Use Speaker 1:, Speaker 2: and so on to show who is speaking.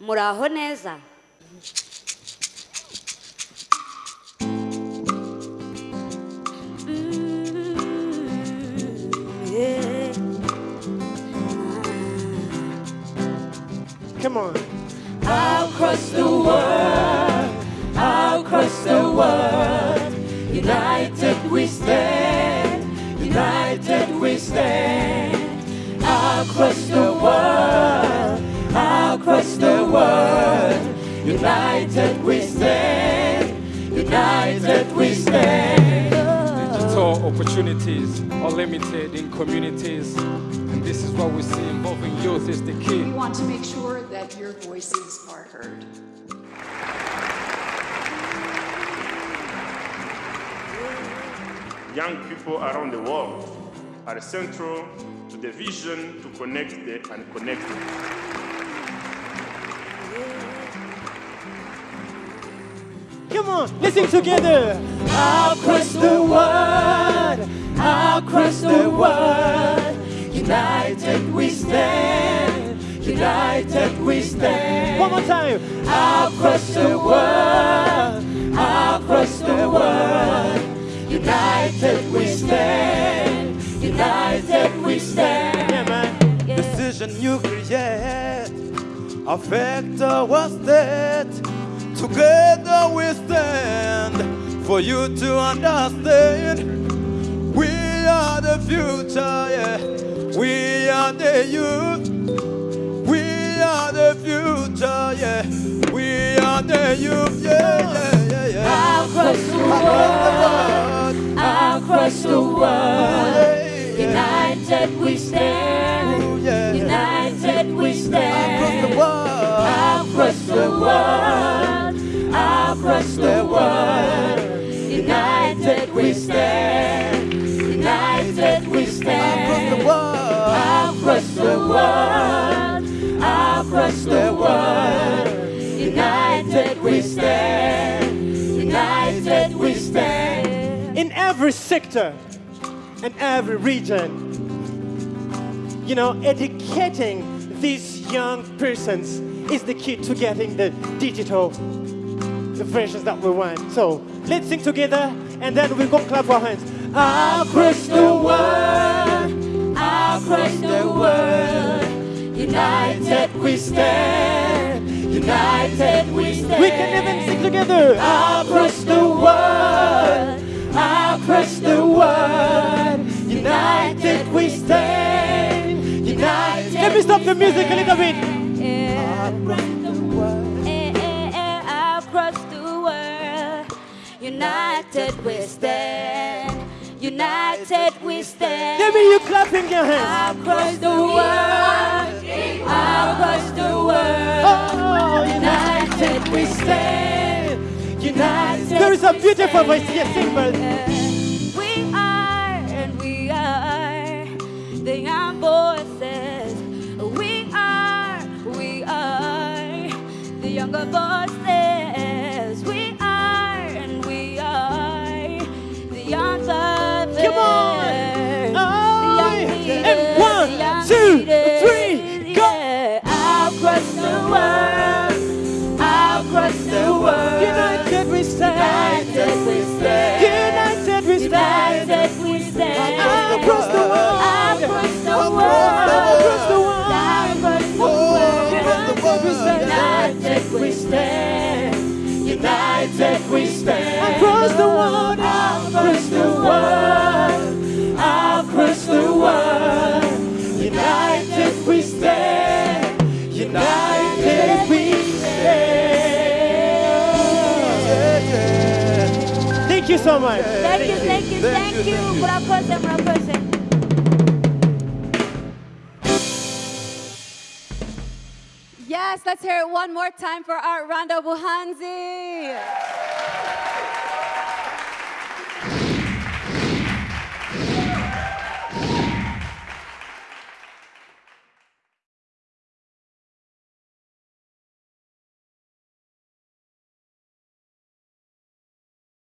Speaker 1: muraho neza yeah.
Speaker 2: Come on.
Speaker 3: across the world, across the world. United we stand, united we stand.
Speaker 4: Digital opportunities are limited in communities, and this is what we see involving youth is the key.
Speaker 5: We want to make sure that your voices are heard.
Speaker 6: young people around the world are central to the vision to connect the unconnected.
Speaker 2: Sing together.
Speaker 3: across the world, across the world. United we stand, united we stand.
Speaker 2: One more time.
Speaker 3: Across the world, across the world. United we stand, united we stand.
Speaker 2: Yeah, man.
Speaker 7: Decision you create affect our state. Together we stand for you to understand. We are the future, yeah. We are the youth. We are the future, yeah. We are the youth, yeah, yeah, yeah, yeah.
Speaker 3: Across the world, across the world.
Speaker 7: Across the world.
Speaker 3: United we stand, united we stand.
Speaker 7: Across the world.
Speaker 3: Across the world, across the world. United we stand, united we stand.
Speaker 2: In every sector and every region, you know, educating these young persons is the key to getting the digital the versions that we want. So let's sing together and then we go clap our hands.
Speaker 3: Across the world, across the world, united we stand, united we stand.
Speaker 2: We can even sing together.
Speaker 3: Across the world, across the world, united we stand, united.
Speaker 2: Let me stop the music a little bit.
Speaker 1: Across united we stand. United we stand.
Speaker 2: Give me you clapping your hands.
Speaker 1: Across the world, across the world,
Speaker 2: Oh,
Speaker 3: United we stand, united.
Speaker 2: There is a beautiful voice here, sing,
Speaker 3: stand.
Speaker 2: Across the world.
Speaker 3: across the world, across the world. United we stand, united we stand.
Speaker 2: Thank you so much.
Speaker 1: Thank you, thank you, thank you. Murakoze, murakoze.
Speaker 8: Yes, let's hear it one more time for our Randa Buhanzi.